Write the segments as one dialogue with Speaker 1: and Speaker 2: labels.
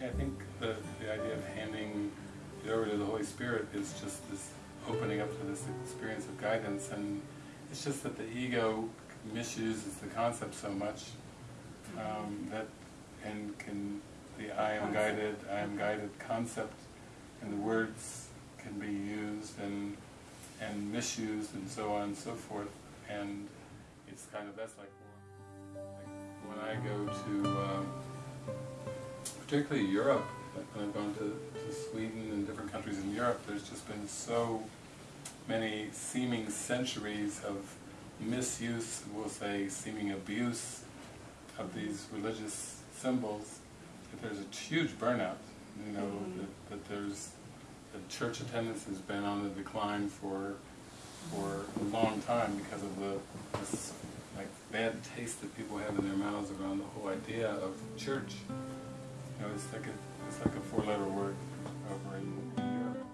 Speaker 1: Yeah, I think the, the idea of handing it over to the Holy Spirit is just this opening up to this experience of guidance, and it's just that the ego misuses the concept so much um, that, and can, the I am guided, I am guided concept, and the words can be used and and misused and so on and so forth, and it's kind of that's like when I go to. Um, particularly Europe, when I've gone to, to Sweden and different countries in Europe, there's just been so many seeming centuries of misuse, we'll say seeming abuse of these religious symbols, that there's a huge burnout, you know,
Speaker 2: Mhm.
Speaker 1: that, that there's, that church attendance has been on the decline for, for a long time because of the, this, like, bad taste that people have in their mouths around the whole idea of church. You know, it's like a, it's like a four-letter word over in Europe.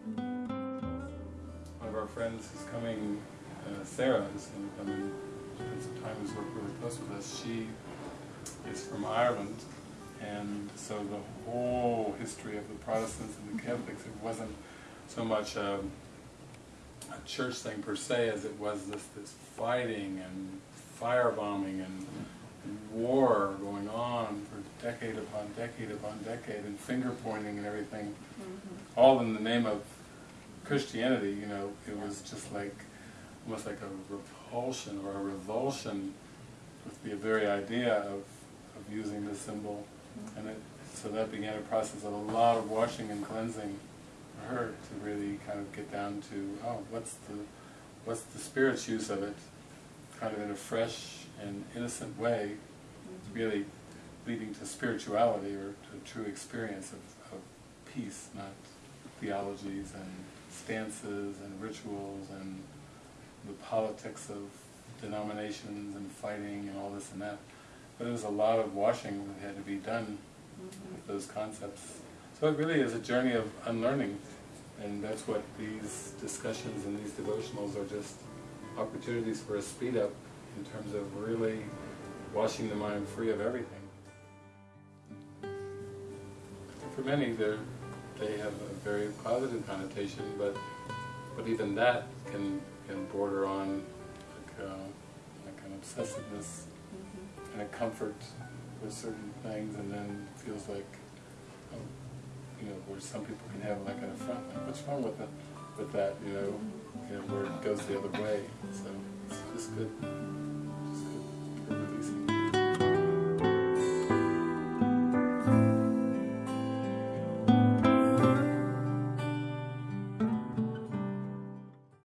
Speaker 1: One of our friends who's coming, uh, Sarah, is going to come and spend some time who's worked really close with us. She is from Ireland, and so the whole history of the Protestants and the Catholics, it wasn't so much a, a church thing per se as it was this, this fighting and firebombing and, and war going on for decade upon decade upon decade and finger pointing and everything, mm-hmm. all in the name of Christianity, you know, it was just like, almost like a repulsion or a revulsion with the very idea of, of using this symbol. Mm-hmm. And it, so that began a process of a lot of washing and cleansing for her to really kind of get down to, oh, what's the, what's the spirit's use of it, kind of in a fresh and innocent way, really leading to spirituality or to true experience of, of peace, not theologies and stances and rituals and the politics of denominations and fighting and all this and that. But it was a lot of washing that had to be done with mm-hmm. those concepts. So it really is a journey of unlearning, and that's what these discussions and these devotionals are just opportunities for a speed up in terms of really washing the mind free of everything. For many, they're, have a very positive connotation, but but even that can can border on like, uh, like an obsessiveness and a comfort with certain things, and then feels like, oh, you know, where some people can have like an affront, like what's wrong with it, with that, you know, you know, where it goes the other way. So it's good.